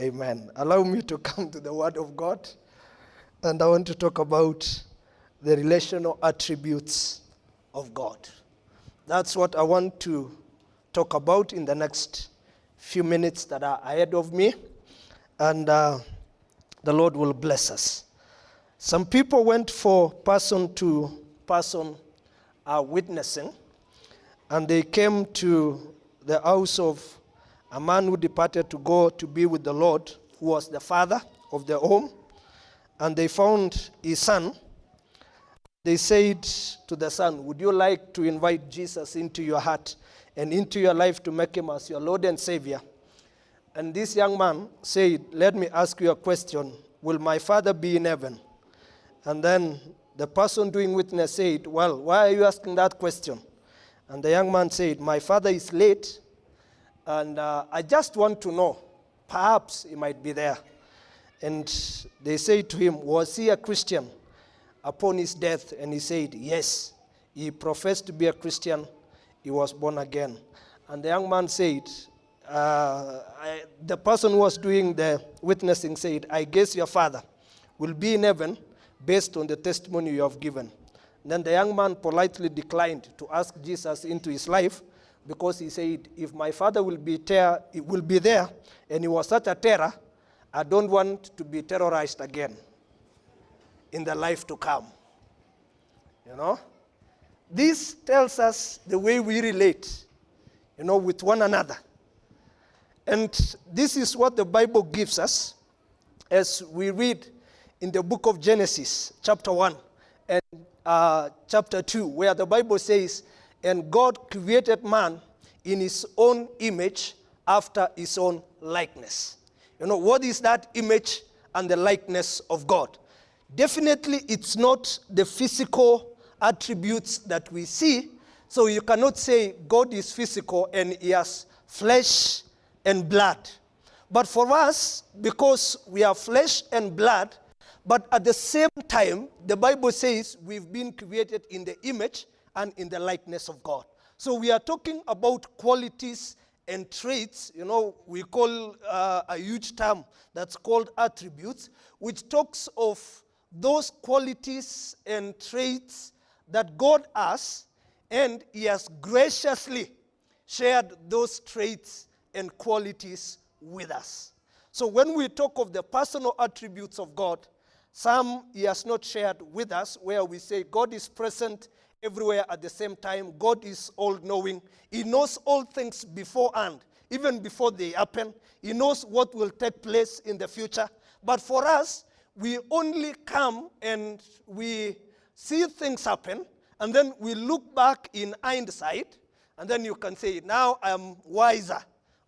Amen. Allow me to come to the Word of God. And I want to talk about the relational attributes of God. That's what I want to talk about in the next few minutes that are ahead of me. And uh, the Lord will bless us. Some people went for person to person uh, witnessing, and they came to the house of a man who departed to go to be with the Lord, who was the father of the home, and they found his son. They said to the son, Would you like to invite Jesus into your heart and into your life to make him as your Lord and Savior? And this young man said, Let me ask you a question. Will my father be in heaven? And then the person doing witness said, Well, why are you asking that question? And the young man said, My father is late, and uh, I just want to know. Perhaps he might be there. And they say to him, Was he a Christian upon his death? And he said, Yes. He professed to be a Christian. He was born again. And the young man said, uh, I, The person who was doing the witnessing said, I guess your father will be in heaven based on the testimony you have given. Then the young man politely declined to ask Jesus into his life because he said, if my father will be, ter- will be there and he was such a terror, I don't want to be terrorized again in the life to come. You know? This tells us the way we relate, you know, with one another. And this is what the Bible gives us as we read in the book of Genesis, chapter 1 and uh, chapter 2, where the Bible says, And God created man in his own image after his own likeness. You know, what is that image and the likeness of God? Definitely, it's not the physical attributes that we see. So you cannot say God is physical and he has flesh and blood. But for us, because we are flesh and blood, but at the same time, the Bible says we've been created in the image and in the likeness of God. So we are talking about qualities and traits. You know, we call uh, a huge term that's called attributes, which talks of those qualities and traits that God has, and He has graciously shared those traits and qualities with us. So when we talk of the personal attributes of God, some he has not shared with us, where we say God is present everywhere at the same time. God is all knowing. He knows all things beforehand, even before they happen. He knows what will take place in the future. But for us, we only come and we see things happen, and then we look back in hindsight, and then you can say, Now I'm wiser.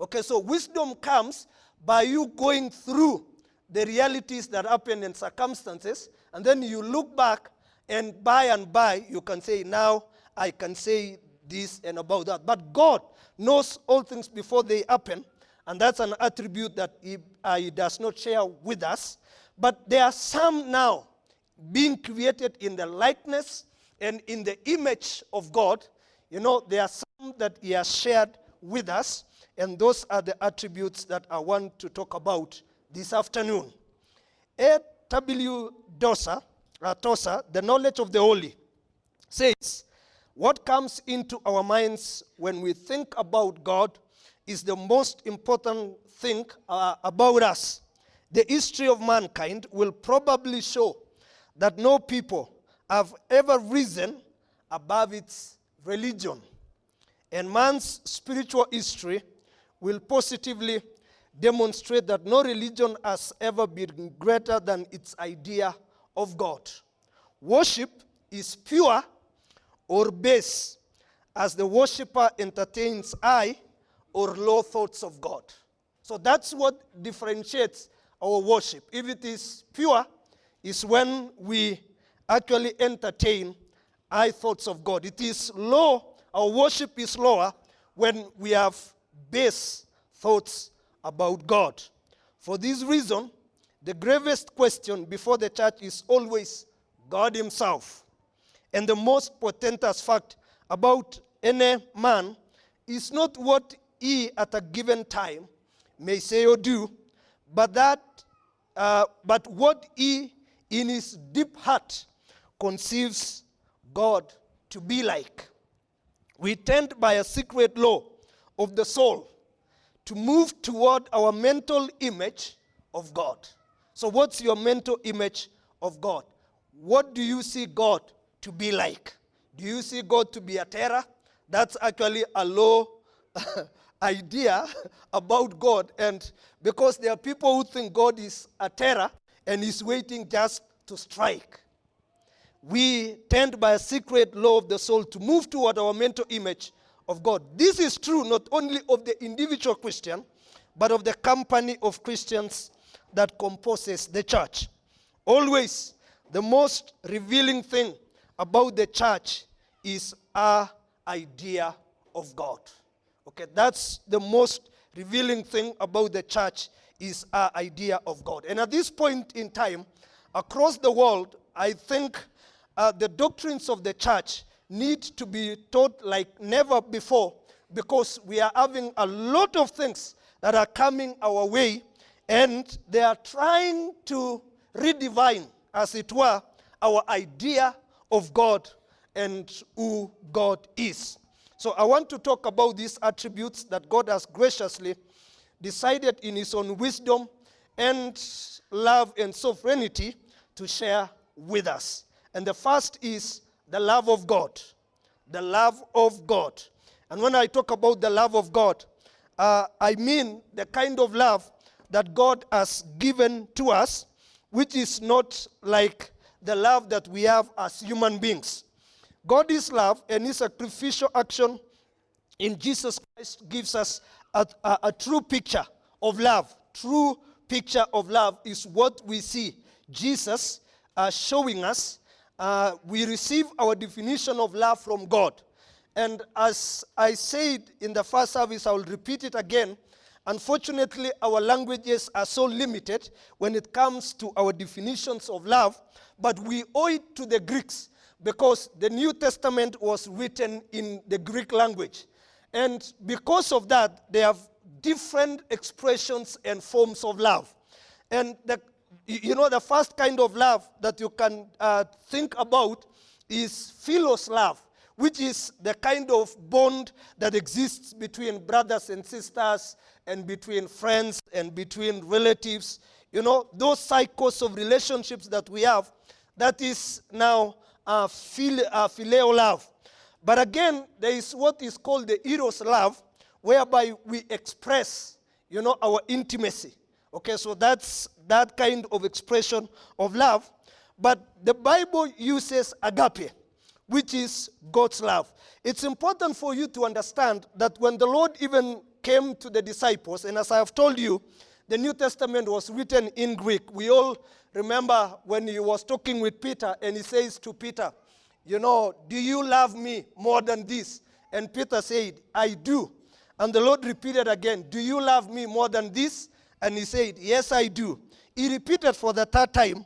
Okay, so wisdom comes by you going through the realities that happen and circumstances, and then you look back, and by and by, you can say, Now I can say this and about that. But God knows all things before they happen, and that's an attribute that He, uh, he does not share with us. But there are some now being created in the likeness and in the image of God. You know, there are some that He has shared with us, and those are the attributes that I want to talk about this afternoon. A.W. Tozer, Tozer, The Knowledge of the Holy, says, What comes into our minds when we think about God is the most important thing uh, about us. The history of mankind will probably show that no people have ever risen above its religion. And man's spiritual history will positively demonstrate that no religion has ever been greater than its idea of God. Worship is pure or base as the worshiper entertains high or low thoughts of God. So that's what differentiates our worship. If it is pure, is when we actually entertain high thoughts of God. It is low, our worship is lower when we have base thoughts about God. For this reason, the gravest question before the church is always God Himself. And the most portentous fact about any man is not what he at a given time may say or do, but that, uh, but what he in his deep heart conceives God to be like. We tend by a secret law of the soul to move toward our mental image of God. So, what's your mental image of God? What do you see God to be like? Do you see God to be a terror? That's actually a low idea about God. And because there are people who think God is a terror and is waiting just to strike, we tend by a secret law of the soul to move toward our mental image of God. This is true not only of the individual Christian, but of the company of Christians that composes the church. Always, the most revealing thing about the church is our idea of God. Okay, that's the most revealing thing about the church is our idea of God. And at this point in time, across the world, I think uh, the doctrines of the church need to be taught like never before because we are having a lot of things that are coming our way and they are trying to redefine, as it were, our idea of God and who God is. So I want to talk about these attributes that God has graciously decided in his own wisdom and love and sovereignty to share with us. And the first is the love of God. The love of God. And when I talk about the love of God, uh, I mean the kind of love that God has given to us, which is not like the love that we have as human beings. God is love, and his sacrificial action in Jesus Christ gives us a, a, a true picture of love. True picture of love is what we see Jesus uh, showing us. Uh, we receive our definition of love from God. And as I said in the first service, I will repeat it again. Unfortunately, our languages are so limited when it comes to our definitions of love, but we owe it to the Greeks because the New Testament was written in the Greek language. And because of that, they have different expressions and forms of love. And the, you know, the first kind of love that you can uh, think about is philos love, which is the kind of bond that exists between brothers and sisters and between friends and between relatives. You know, those cycles of relationships that we have, that is now uh, uh, phileo love. But again, there is what is called the eros love, whereby we express, you know, our intimacy. Okay, so that's that kind of expression of love. But the Bible uses agape, which is God's love. It's important for you to understand that when the Lord even came to the disciples, and as I have told you, the New Testament was written in Greek. We all remember when he was talking with Peter, and he says to Peter, You know, do you love me more than this? And Peter said, I do. And the Lord repeated again, Do you love me more than this? And he said, Yes, I do. He repeated for the third time.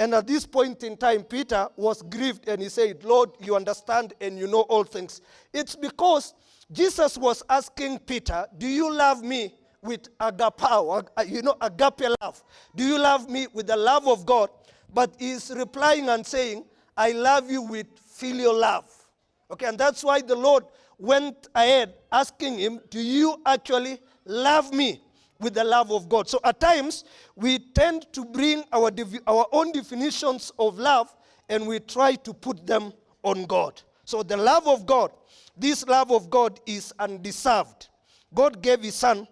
And at this point in time, Peter was grieved and he said, Lord, you understand and you know all things. It's because Jesus was asking Peter, Do you love me with agapao, uh, you know, agape love? Do you love me with the love of God? But he's replying and saying, I love you with filial love. Okay, and that's why the Lord went ahead asking him, Do you actually love me with the love of God? So at times, we tend to bring our, our own definitions of love and we try to put them on God. So the love of God, this love of God is undeserved. God gave his son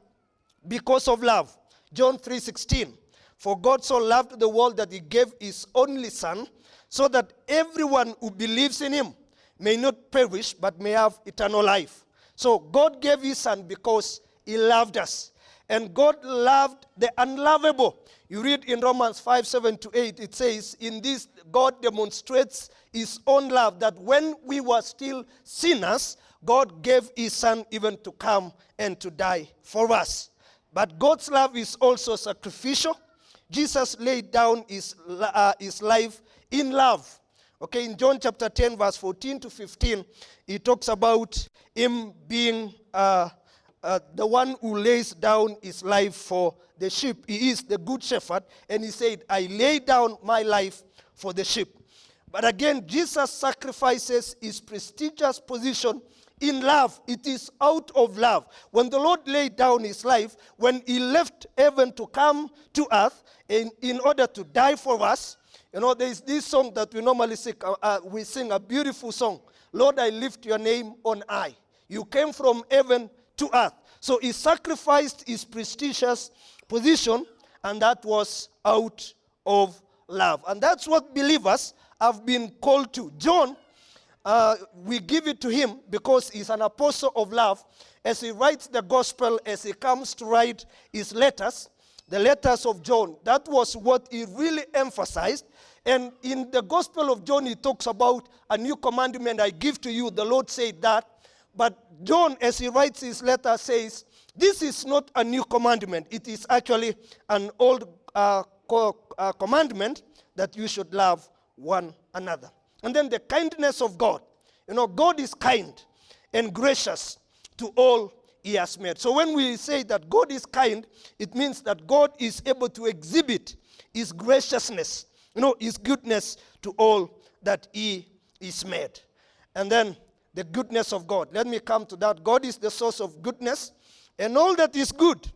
because of love. John 3:16. For God so loved the world that he gave his only son so that everyone who believes in him may not perish but may have eternal life. So God gave his son because he loved us. And God loved the unlovable. You read in Romans 5 7 to 8, it says, In this, God demonstrates his own love that when we were still sinners, God gave his son even to come and to die for us. But God's love is also sacrificial. Jesus laid down his, uh, his life in love. Okay, in John chapter 10, verse 14 to 15, he talks about him being uh, uh, the one who lays down his life for the sheep. He is the good shepherd. And he said, I lay down my life for the sheep. But again, Jesus sacrifices his prestigious position in love. It is out of love. When the Lord laid down his life, when he left heaven to come to earth in, in order to die for us, you know, there is this song that we normally sing. Uh, uh, we sing a beautiful song. Lord, I lift your name on high. You came from heaven to earth. So he sacrificed his prestigious position, and that was out of love. And that's what believers have been called to. John, uh, we give it to him because he's an apostle of love. As he writes the gospel, as he comes to write his letters, the letters of John, that was what he really emphasized. And in the gospel of John, he talks about a new commandment I give to you. The Lord said that. But John, as he writes his letter, says, This is not a new commandment. It is actually an old uh, uh, commandment that you should love one another. And then the kindness of God. You know, God is kind and gracious to all he has made. So when we say that God is kind, it means that God is able to exhibit his graciousness, you know, his goodness to all that he is made. And then the goodness of God. Let me come to that. God is the source of goodness, and all that is good,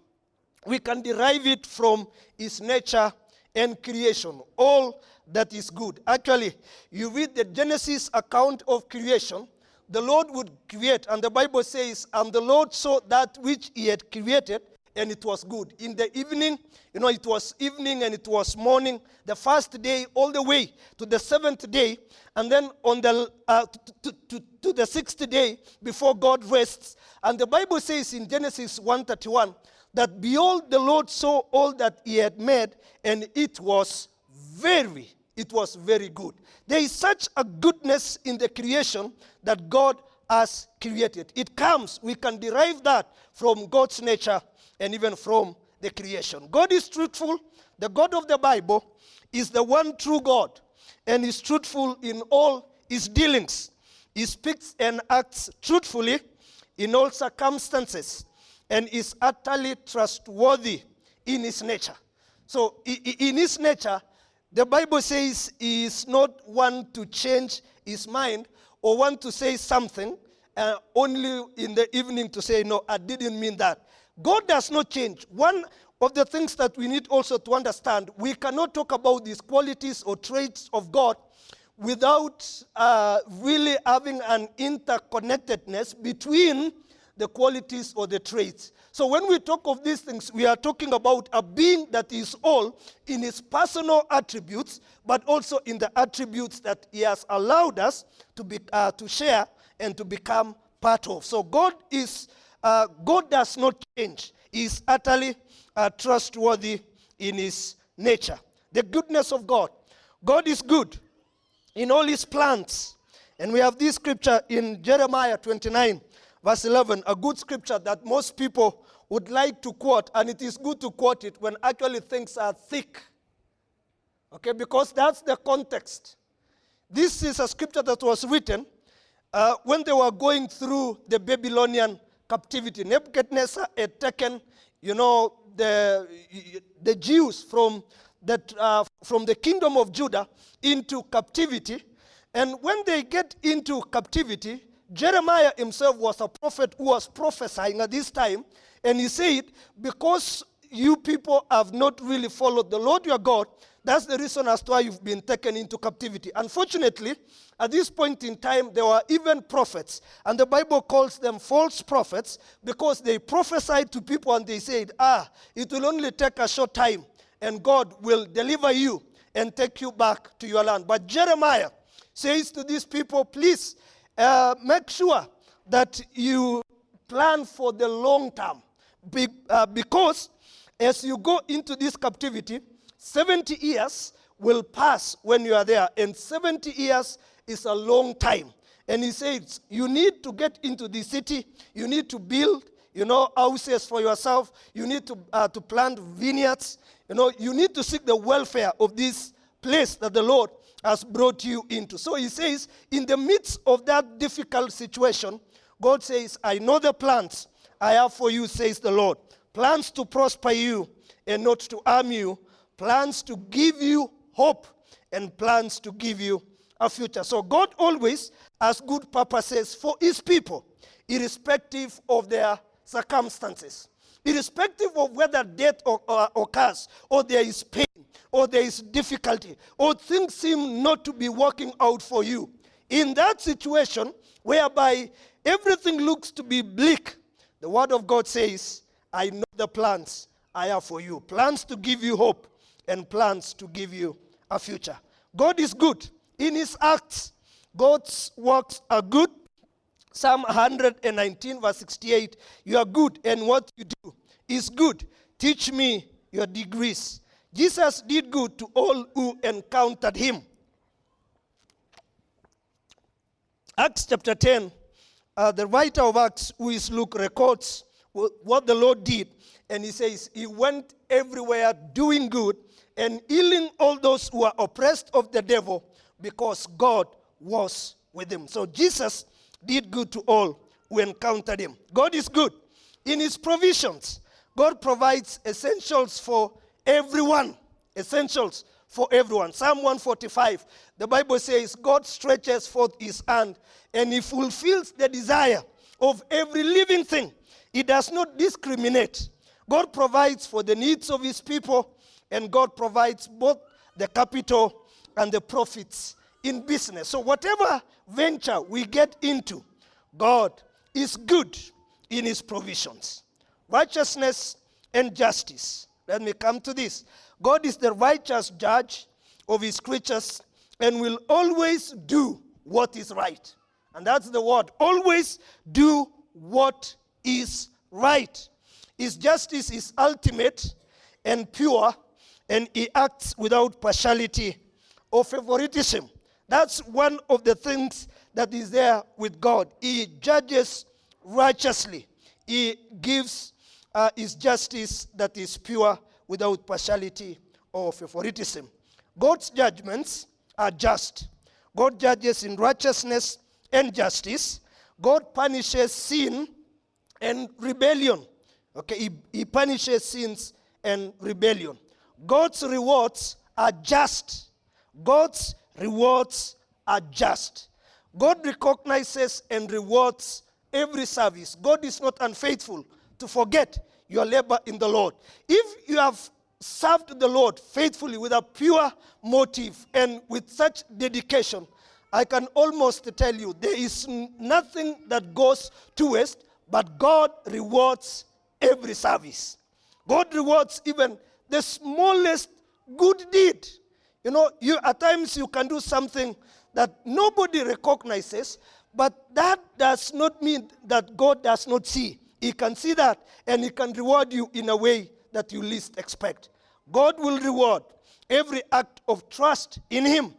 we can derive it from his nature and creation. All that is good. Actually, you read the Genesis account of creation, the Lord would create, and the Bible says, and the Lord saw that which he had created, and it was good. In the evening, you know, it was evening and it was morning, the first day all the way to the seventh day, and then on the uh, to, to, to the sixth day before God rests. And the Bible says in Genesis 1:31 that behold, the Lord saw all that he had made, and it was very, it was very good. There is such a goodness in the creation that God has created. It comes, we can derive that from God's nature and even from the creation. God is truthful. The God of the Bible is the one true God and is truthful in all his dealings. He speaks and acts truthfully in all circumstances and is utterly trustworthy in his nature. So, in his nature, the Bible says he is not one to change his mind or want to say something uh, only in the evening to say, no, I didn't mean that. God does not change. One of the things that we need also to understand, we cannot talk about these qualities or traits of God without uh, really having an interconnectedness between the qualities or the traits. So when we talk of these things, we are talking about a being that is all in his personal attributes, but also in the attributes that he has allowed us to, be, uh, to share and to become part of. So God is, uh, God does not change. He is utterly uh, trustworthy in his nature. The goodness of God. God is good in all his plans. And we have this scripture in Jeremiah 29, verse 11, a good scripture that most people would like to quote, and it is good to quote it when actually things are thick. Okay, because that's the context. This is a scripture that was written uh, when they were going through the Babylonian captivity. Nebuchadnezzar had taken, you know, the, the Jews from, that, uh, from the kingdom of Judah into captivity. And when they get into captivity, Jeremiah himself was a prophet who was prophesying at this time. And he said, Because you people have not really followed the Lord your God, that's the reason as to why you've been taken into captivity. Unfortunately, at this point in time, there were even prophets. And the Bible calls them false prophets because they prophesied to people and they said, Ah, it will only take a short time and God will deliver you and take you back to your land. But Jeremiah says to these people, Please uh, make sure that you plan for the long term. Be, uh, because as you go into this captivity, 70 years will pass when you are there, and 70 years is a long time. And he says, you need to get into the city, you need to build, you know, houses for yourself, you need to, uh, to plant vineyards, you know, you need to seek the welfare of this place that the Lord has brought you into. So he says, in the midst of that difficult situation, God says, I know the plans I have for you, says the Lord. Plans to prosper you and not to harm you, plans to give you hope, and plans to give you a future. So God always has good purposes for his people, irrespective of their circumstances. Irrespective of whether death or uh, occurs, or there is pain, or there is difficulty, or things seem not to be working out for you. In that situation, whereby everything looks to be bleak, the Word of God says, I know the plans I have for you. Plans to give you hope and plans to give you a future. God is good. In his acts, God's works are good. Psalm 119, verse 68 You are good, and what you do is good. Teach me your degrees. Jesus did good to all who encountered him. Acts chapter 10, uh, the writer of Acts, who is Luke, records what the Lord did. And he says, He went everywhere doing good and healing all those who are oppressed of the devil because God was with him. So Jesus did good to all who encountered him. God is good in his provisions. God provides essentials for everyone. Essentials for everyone. Psalm 145, the Bible says, God stretches forth his hand and he fulfills the desire of every living thing. He does not discriminate. God provides for the needs of his people, and God provides both the capital and the profits in business. So, whatever venture we get into, God is good in his provisions. Righteousness and justice. Let me come to this. God is the righteous judge of his creatures and will always do what is right. And that's the word. Always do what is right. His justice is ultimate and pure, and he acts without partiality or favoritism. That's one of the things that is there with God. He judges righteously, he gives uh, his justice that is pure without partiality or favoritism. God's judgments are just. God judges in righteousness and justice. God punishes sin and rebellion. Okay, he, he punishes sins and rebellion. God's rewards are just. God's rewards are just. God recognizes and rewards every service. God is not unfaithful to forget your labor in the Lord. If you have served the Lord faithfully with a pure motive and with such dedication, I can almost tell you there is nothing that goes to waste, but God rewards every service. God rewards even the smallest good deed. You know, you at times you can do something that nobody recognizes, but that does not mean that God does not see. He can see that and he can reward you in a way that you least expect. God will reward every act of trust in him.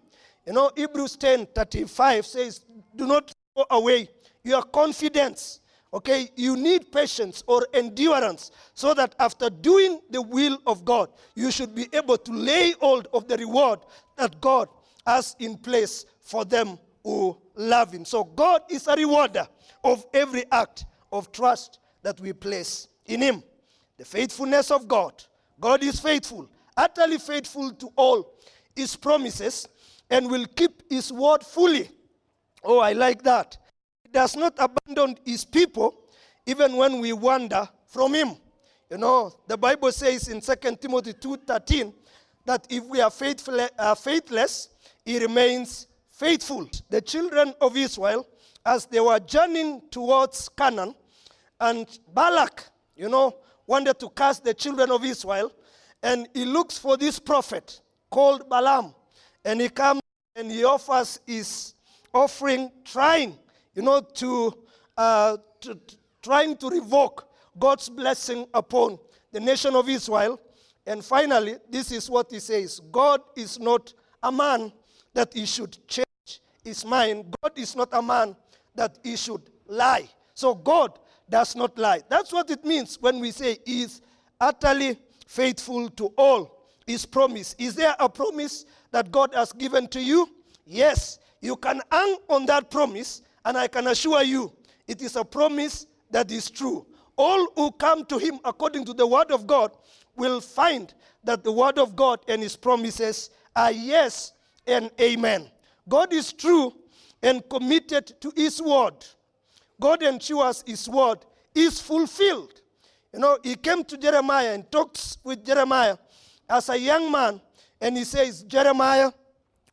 You know, Hebrews 10 35 says, Do not throw away your confidence Okay, you need patience or endurance so that after doing the will of God, you should be able to lay hold of the reward that God has in place for them who love Him. So, God is a rewarder of every act of trust that we place in Him. The faithfulness of God. God is faithful, utterly faithful to all His promises, and will keep His word fully. Oh, I like that does not abandon his people even when we wander from him. You know, the Bible says in 2 Timothy 2.13 that if we are faithful, uh, faithless, he remains faithful. The children of Israel, as they were journeying towards Canaan, and Balak, you know, wanted to cast the children of Israel, and he looks for this prophet called Balaam, and he comes and he offers his offering, trying you know, to, uh, to, to trying to revoke God's blessing upon the nation of Israel. And finally, this is what he says God is not a man that he should change his mind. God is not a man that he should lie. So God does not lie. That's what it means when we say he is utterly faithful to all his promise. Is there a promise that God has given to you? Yes. You can hang on that promise and I can assure you, it is a promise that is true. All who come to him according to the word of God will find that the word of God and his promises are yes and amen. God is true and committed to his word. God ensures his word is fulfilled. You know, he came to Jeremiah and talked with Jeremiah as a young man, and he says, Jeremiah,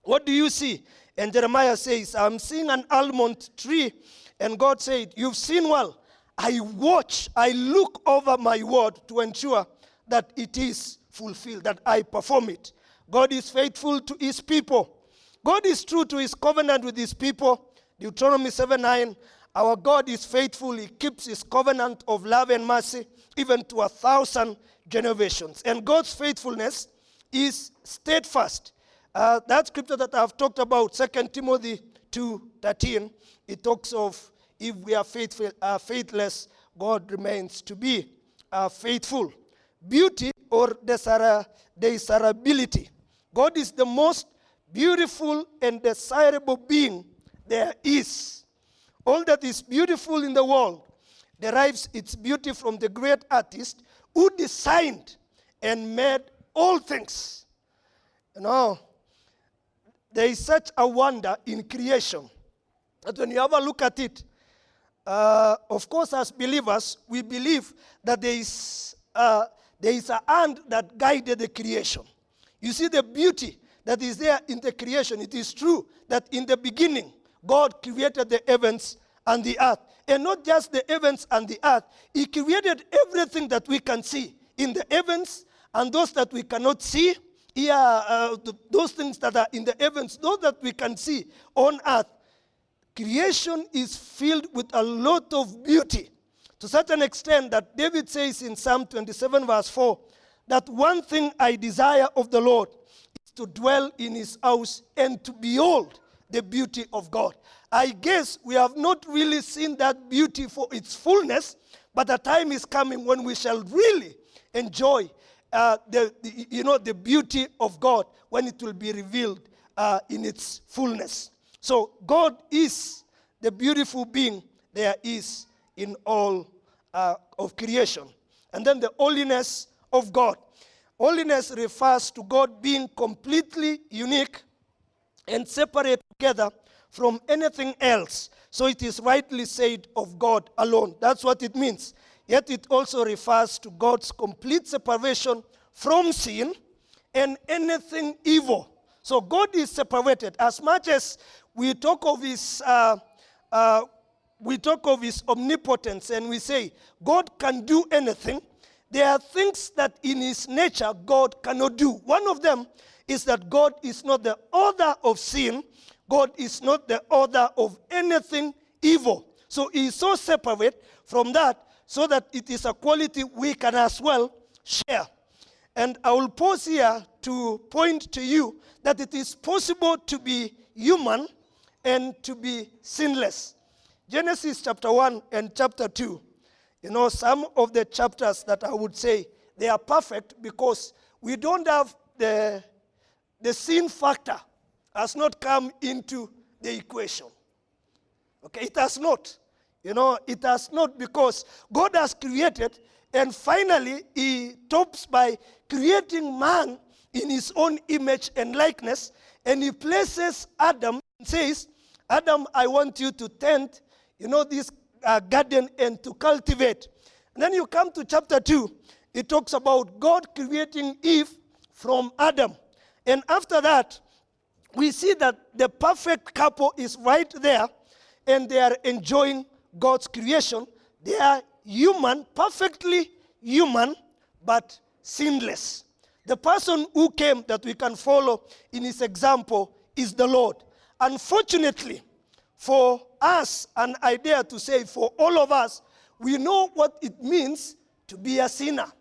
what do you see? And Jeremiah says, I'm seeing an almond tree. And God said, You've seen well. I watch, I look over my word to ensure that it is fulfilled, that I perform it. God is faithful to his people. God is true to his covenant with his people. Deuteronomy 7 9. Our God is faithful. He keeps his covenant of love and mercy even to a thousand generations. And God's faithfulness is steadfast. Uh, that scripture that I've talked about, 2 Timothy 2 13, it talks of if we are faithful, uh, faithless, God remains to be uh, faithful. Beauty or desirability. God is the most beautiful and desirable being there is. All that is beautiful in the world derives its beauty from the great artist who designed and made all things. You know, there is such a wonder in creation that when you have a look at it, uh, of course, as believers, we believe that there is, uh, there is a hand that guided the creation. You see the beauty that is there in the creation. It is true that in the beginning, God created the heavens and the earth. And not just the heavens and the earth, He created everything that we can see in the heavens and those that we cannot see. Here, uh, those things that are in the heavens, those that we can see on earth. Creation is filled with a lot of beauty to such an extent that David says in Psalm 27, verse 4, that one thing I desire of the Lord is to dwell in his house and to behold the beauty of God. I guess we have not really seen that beauty for its fullness, but the time is coming when we shall really enjoy uh, the, the, you know, the beauty of God when it will be revealed uh, in its fullness. So God is the beautiful being there is in all uh, of creation. And then the holiness of God. Holiness refers to God being completely unique and separate together from anything else. So it is rightly said of God alone. That's what it means. Yet it also refers to God's complete separation from sin and anything evil. So God is separated. As much as we talk of his, uh, uh, we talk of his omnipotence and we say God can do anything, there are things that in his nature God cannot do. One of them is that God is not the author of sin, God is not the author of anything evil. So he is so separate from that so that it is a quality we can as well share. And I will pause here to point to you that it is possible to be human and to be sinless. Genesis chapter 1 and chapter 2. You know, some of the chapters that I would say they are perfect because we don't have the, the sin factor has not come into the equation. Okay, it has not. You know, it has not because God has created, and finally, He tops by creating man in His own image and likeness, and He places Adam and says, Adam, I want you to tend, you know, this uh, garden and to cultivate. And then you come to chapter 2, it talks about God creating Eve from Adam. And after that, we see that the perfect couple is right there and they are enjoying God's creation. They are human, perfectly human, but sinless. The person who came that we can follow in his example is the Lord. Unfortunately, for us, and I dare to say for all of us, we know what it means to be a sinner.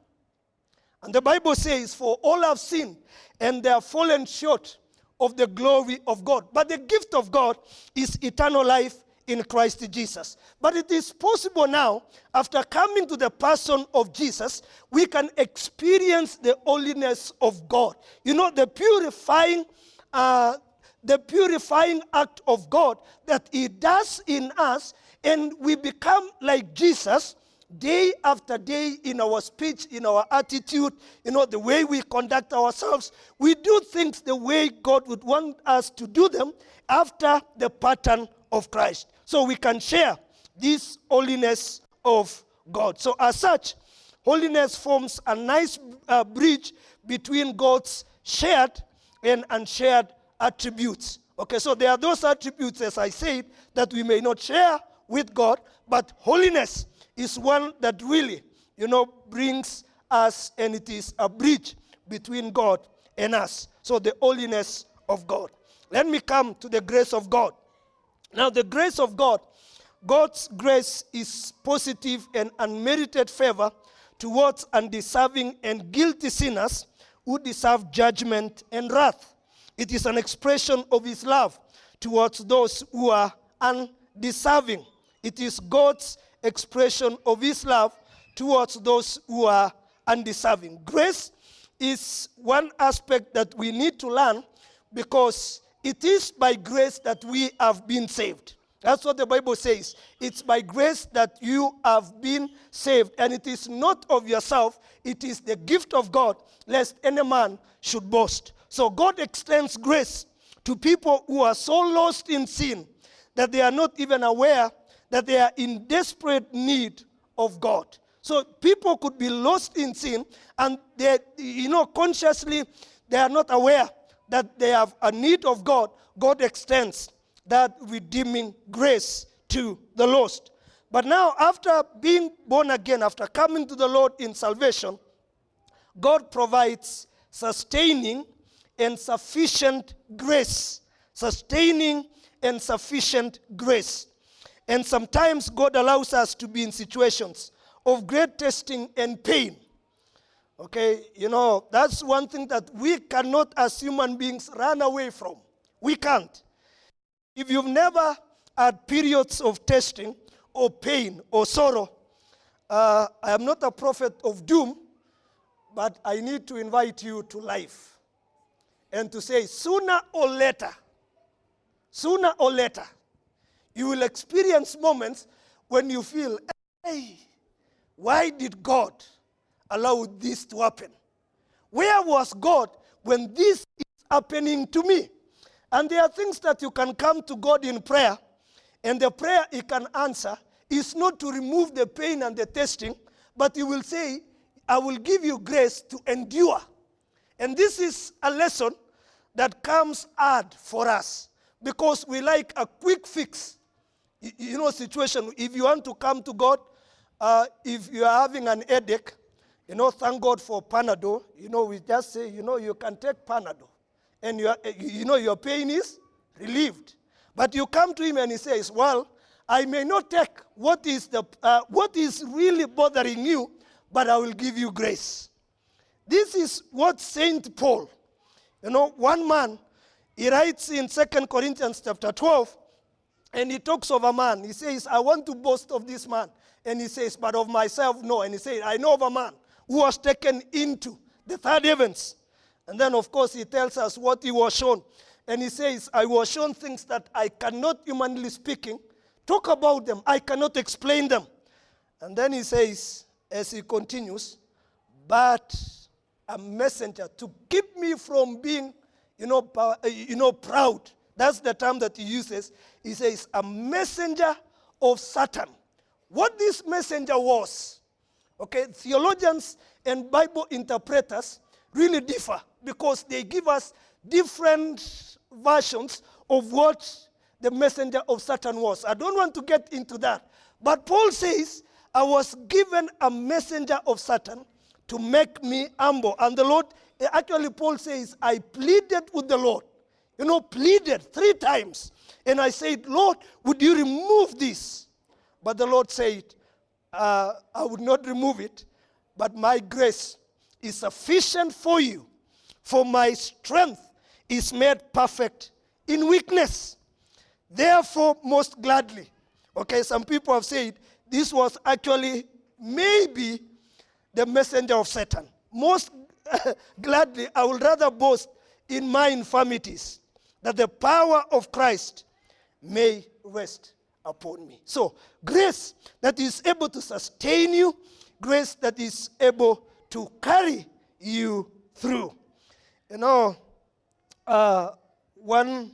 And the Bible says, For all have sinned and they are fallen short of the glory of God. But the gift of God is eternal life in Christ Jesus. But it is possible now, after coming to the person of Jesus, we can experience the holiness of God. You know, the purifying, uh, the purifying act of God that He does in us, and we become like Jesus day after day in our speech, in our attitude, you know, the way we conduct ourselves. We do things the way God would want us to do them after the pattern of Christ. So we can share this holiness of God. So, as such, holiness forms a nice uh, bridge between God's shared and unshared attributes. Okay, so there are those attributes, as I said, that we may not share with God, but holiness is one that really, you know, brings us, and it is a bridge between God and us. So the holiness of God. Let me come to the grace of God. Now, the grace of God, God's grace is positive and unmerited favor towards undeserving and guilty sinners who deserve judgment and wrath. It is an expression of his love towards those who are undeserving. It is God's expression of his love towards those who are undeserving. Grace is one aspect that we need to learn because it is by grace that we have been saved. That's what the Bible says. It's by grace that you have been saved. And it is not of yourself, it is the gift of God, lest any man should boast. So God extends grace to people who are so lost in sin that they are not even aware that they are in desperate need of God. So people could be lost in sin and they, you know, consciously they are not aware that they have a need of God. God extends that redeeming grace to the lost. But now, after being born again, after coming to the Lord in salvation, God provides sustaining and sufficient grace. Sustaining and sufficient grace. And sometimes God allows us to be in situations of great testing and pain. Okay, you know, that's one thing that we cannot, as human beings, run away from. We can't. If you've never had periods of testing or pain or sorrow, uh, I am not a prophet of doom, but I need to invite you to life and to say, sooner or later, sooner or later, you will experience moments when you feel, hey, why did God allow this to happen? Where was God when this is happening to me? And there are things that you can come to God in prayer, and the prayer He can answer is not to remove the pain and the testing, but He will say, I will give you grace to endure. And this is a lesson that comes hard for us because we like a quick fix you know, situation, if you want to come to God, uh, if you are having an headache, you know, thank God for Panadol. You know, we just say, you know, you can take Panadol. And you, you know, your pain is relieved. But you come to him and he says, well, I may not take what is, the, uh, what is really bothering you, but I will give you grace. This is what Saint Paul, you know, one man, he writes in Second Corinthians chapter 12, and he talks of a man. He says, I want to boast of this man. And he says, but of myself, no. And he says, I know of a man who was taken into the third heavens. And then, of course, he tells us what he was shown. And he says, I was shown things that I cannot, humanly speaking, talk about them. I cannot explain them. And then he says, as he continues, but a messenger to keep me from being, you know, eh, you know proud that's the term that he uses. He says, a messenger of Satan. What this messenger was, okay, theologians and Bible interpreters really differ because they give us different versions of what the messenger of Satan was. I don't want to get into that. But Paul says, I was given a messenger of Satan to make me humble. And the Lord, actually, Paul says, I pleaded with the Lord you know, pleaded three times. And I said, Lord, would you remove this? But the Lord said, uh, I would not remove it, but my grace is sufficient for you, for my strength is made perfect in weakness. Therefore, most gladly. Okay, some people have said this was actually maybe the messenger of Satan. Most gladly, I would rather boast in my infirmities that the power of Christ may rest upon me. So, grace that is able to sustain you, grace that is able to carry you through. You know, uh, one,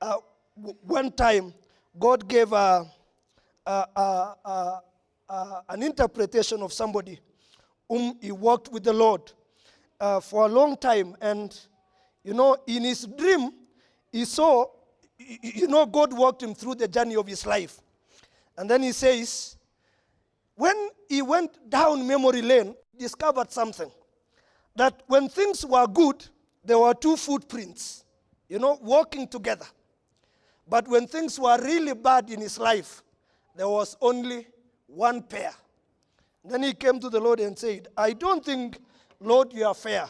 uh, one time, God gave a, a, a, an interpretation of somebody whom he walked with the Lord uh, for a long time. And, you know, in his dream, he saw, you know, God walked him through the journey of his life. And then he says, when he went down memory lane, discovered something. That when things were good, there were two footprints, you know, walking together. But when things were really bad in his life, there was only one pair. Then he came to the Lord and said, I don't think, Lord, you are fair.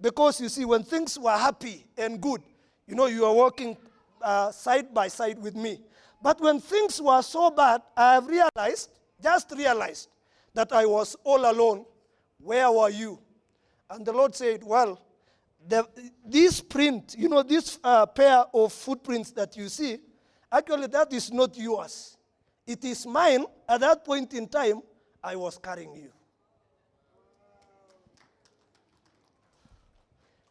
Because you see, when things were happy and good, you know, you are walking uh, side by side with me. But when things were so bad, I realized, just realized, that I was all alone. Where were you? And the Lord said, Well, the, this print, you know, this uh, pair of footprints that you see, actually, that is not yours. It is mine. At that point in time, I was carrying you.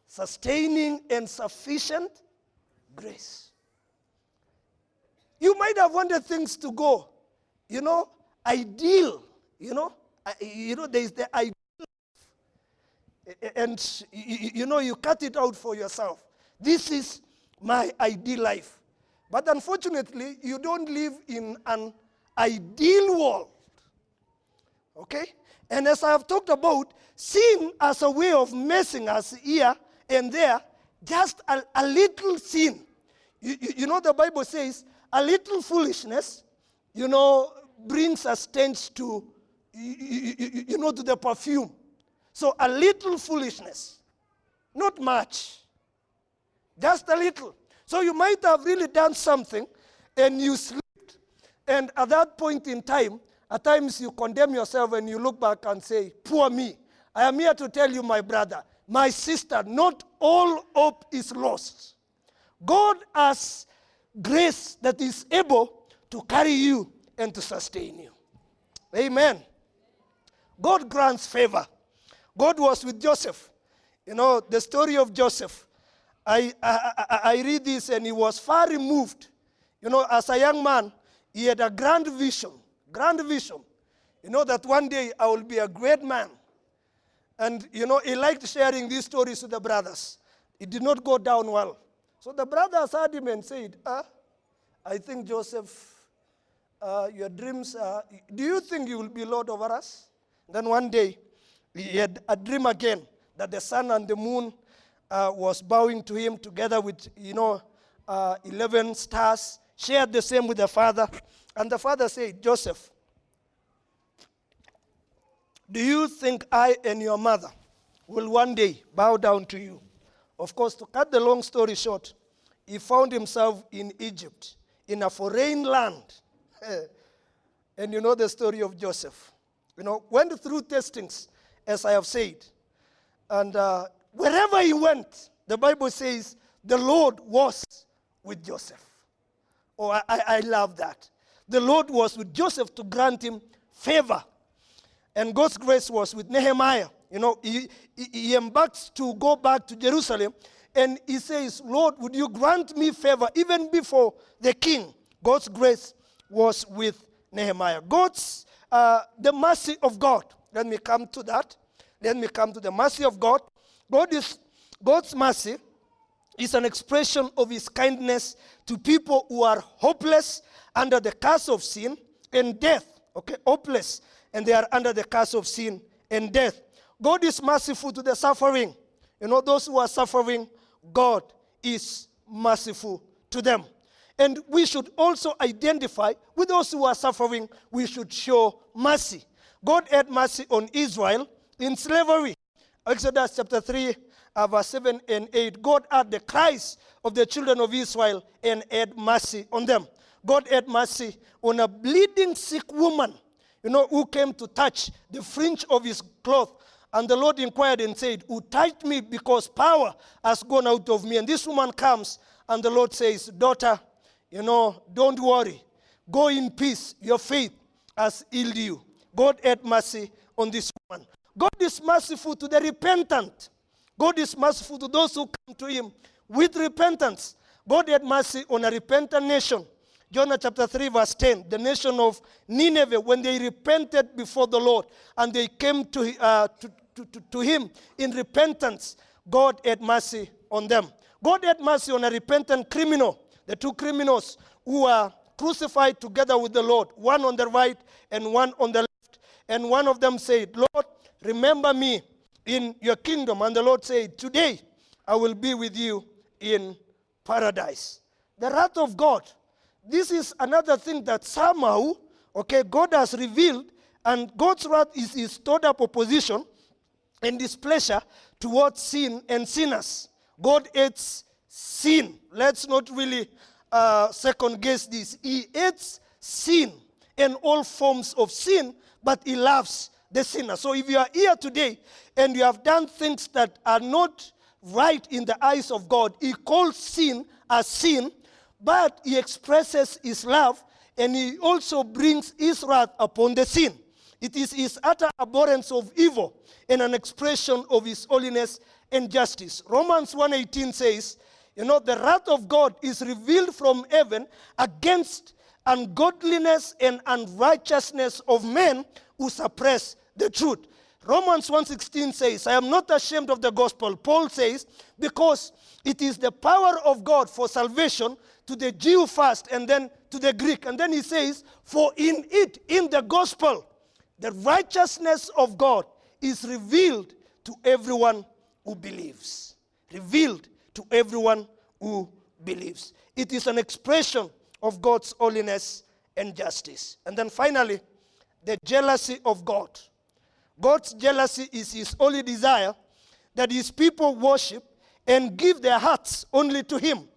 Sustaining and sufficient grace. You might have wanted things to go, you know, ideal, you know, you know, there is the ideal, life. and you know, you cut it out for yourself. This is my ideal life. But unfortunately, you don't live in an ideal world. Okay? And as I have talked about, sin as a way of messing us here and there, just a, a little sin. You, you, you, know, the Bible says a little foolishness, you know, brings a stench to, you, you know, to the perfume. So a little foolishness, not much, just a little. So you might have really done something and you slipped. And at that point in time, at times you condemn yourself and you look back and say, Poor me. I am here to tell you, my brother, my sister, not all hope is lost. God has grace that is able to carry you and to sustain you. Amen. God grants favor. God was with Joseph. You know, the story of Joseph. I, I, I, read this and he was far removed. You know, as a young man, he had a grand vision grand vision. You know that one day I will be a great man. And, you know, he liked sharing these stories to the brothers. It did not go down well. So the brothers heard him and said, ah, I think, Joseph, uh, your dreams, uh, do you think you will be Lord over us? Then one day, he had a dream again that the sun and the moon uh, was bowing to him together with, you know, uh, 11 stars, shared the same with the father. And the father said, Joseph, do you think I and your mother will one day bow down to you? Of course, to cut the long story short, he found himself in Egypt, in a foreign land. and you know the story of Joseph. You know, went through testings, as I have said. And uh, wherever he went, the Bible says the Lord was with Joseph. Oh, I, I love that the Lord was with Joseph to grant him favor. And God's grace was with Nehemiah. You know, he, he embarks to go back to Jerusalem and he says, Lord, would you grant me favor even before the king? God's grace was with Nehemiah. God's, uh, the mercy of God. Let me come to that. Let me come to the mercy of God. God is, God's mercy is an expression of his kindness to people who are hopeless under the curse of sin and death. Okay, hopeless. And they are under the curse of sin and death. God is merciful to the suffering. You know, those who are suffering, God is merciful to them. And we should also identify with those who are suffering, we should show mercy. God had mercy on Israel in slavery. Exodus chapter 3, uh, verse 7 and 8. God heard the cries of the children of Israel and had mercy on them. God had mercy on a bleeding sick woman, you know, who came to touch the fringe of his cloth. And the Lord inquired and said, Who touched me because power has gone out of me? And this woman comes, and the Lord says, Daughter, you know, don't worry. Go in peace. Your faith has healed you. God had mercy on this woman. God is merciful to the repentant. God is merciful to those who come to him with repentance. God had mercy on a repentant nation. Jonah chapter 3, verse 10. The nation of Nineveh, when they repented before the Lord and they came to, uh, to, to, to, to him in repentance, God had mercy on them. God had mercy on a repentant criminal, the two criminals who were crucified together with the Lord, one on the right and one on the left. And one of them said, Lord, remember me in your kingdom. And the Lord said, Today I will be with you in paradise. The wrath of God. This is another thing that somehow, okay, God has revealed, and God's wrath is his stored up opposition and displeasure towards sin and sinners. God hates sin. Let's not really uh, second guess this. He hates sin and all forms of sin, but he loves the sinner. So if you are here today and you have done things that are not right in the eyes of God, he calls sin as sin, but he expresses his love and he also brings his wrath upon the sin. It is his utter abhorrence of evil and an expression of his holiness and justice. Romans 1:18 says, you know, the wrath of God is revealed from heaven against ungodliness and unrighteousness of men who suppress the truth. Romans 1:16 says, I am not ashamed of the gospel. Paul says, because it is the power of God for salvation to the Jew first and then to the Greek. And then he says, for in it, in the gospel, the righteousness of God is revealed to everyone who believes. Revealed to everyone who believes. It is an expression of God's holiness and justice. And then finally, the jealousy of God. God's jealousy is his only desire that his people worship and give their hearts only to him.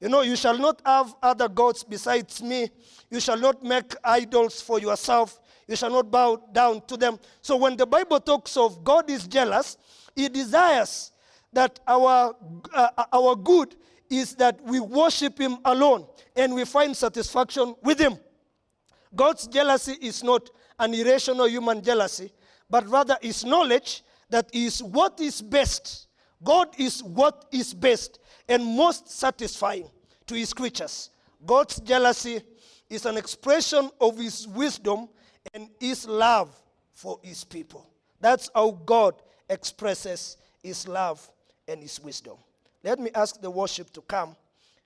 You know, you shall not have other gods besides me. You shall not make idols for yourself. You shall not bow down to them. So when the Bible talks of God is jealous, he desires that our, uh, our good is that we worship him alone and we find satisfaction with him. God's jealousy is not an irrational human jealousy, but rather is knowledge that is what is best. God is what is best and most satisfying to his creatures. God's jealousy is an expression of his wisdom and his love for his people. That's how God expresses his love and his wisdom. Let me ask the worship to come.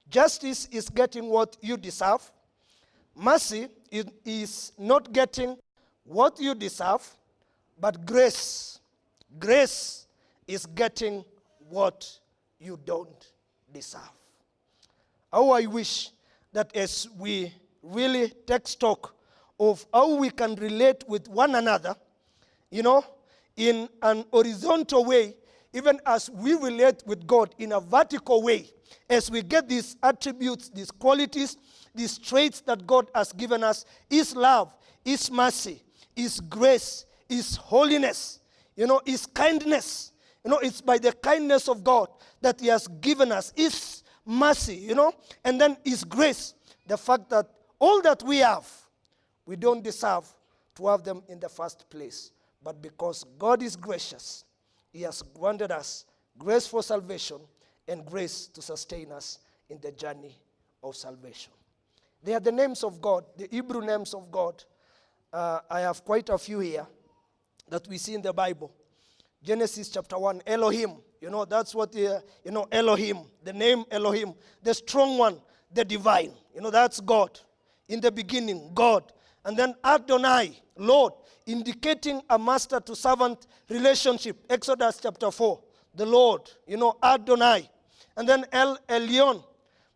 Justice is getting what you deserve. Mercy is not getting what you deserve, but grace, grace is getting what you don't deserve. How I wish that as we really take stock of how we can relate with one another, you know, in an horizontal way, even as we relate with God in a vertical way, as we get these attributes, these qualities, these traits that God has given us His love, His mercy, His grace, His holiness, you know, His kindness. You know, it's by the kindness of God that He has given us His mercy, you know, and then His grace. The fact that all that we have, we don't deserve to have them in the first place. But because God is gracious, He has granted us grace for salvation and grace to sustain us in the journey of salvation. They are the names of God, the Hebrew names of God. Uh, I have quite a few here that we see in the Bible. Genesis chapter 1, Elohim. You know, that's what, uh, you know, Elohim, the name Elohim, the strong one, the divine. You know, that's God. In the beginning, God. And then Adonai, Lord, indicating a master to servant relationship. Exodus chapter 4, the Lord, you know, Adonai. And then El Elyon,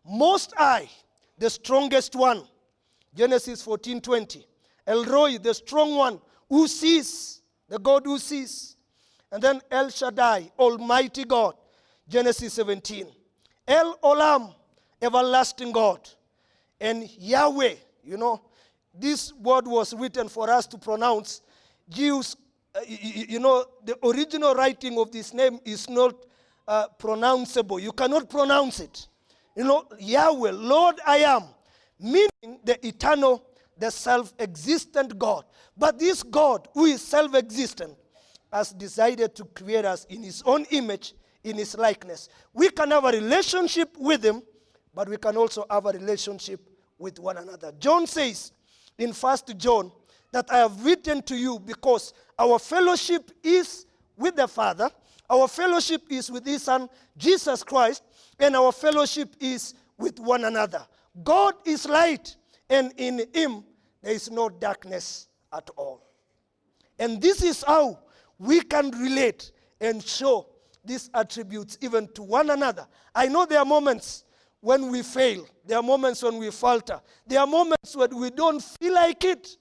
Most High, the strongest one. Genesis 14 20. El Roi, the strong one, who sees, the God who sees. And then El Shaddai, Almighty God. Genesis 17. El Olam, everlasting God. And Yahweh, you know, this word was written for us to pronounce. Jews, uh, you, you, know, the original writing of this name is not uh, pronounceable. You cannot pronounce it. You know, Yahweh, Lord I am, meaning the eternal the self existent God. But this God, who is self existent, has decided to create us in his own image, in his likeness. We can have a relationship with him, but we can also have a relationship with one another. John says in 1 John that I have written to you because our fellowship is with the Father, our fellowship is with his Son, Jesus Christ, and our fellowship is with one another. God is light, and in him there is no darkness at all. And this is how we can relate and show these attributes even to one another. I know there are moments when we fail, there are moments when we falter, there are moments when we don't feel like it.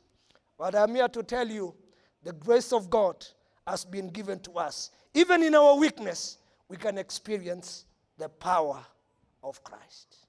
But I'm here to tell you the grace of God has been given to us. Even in our weakness, we can experience the power of Christ.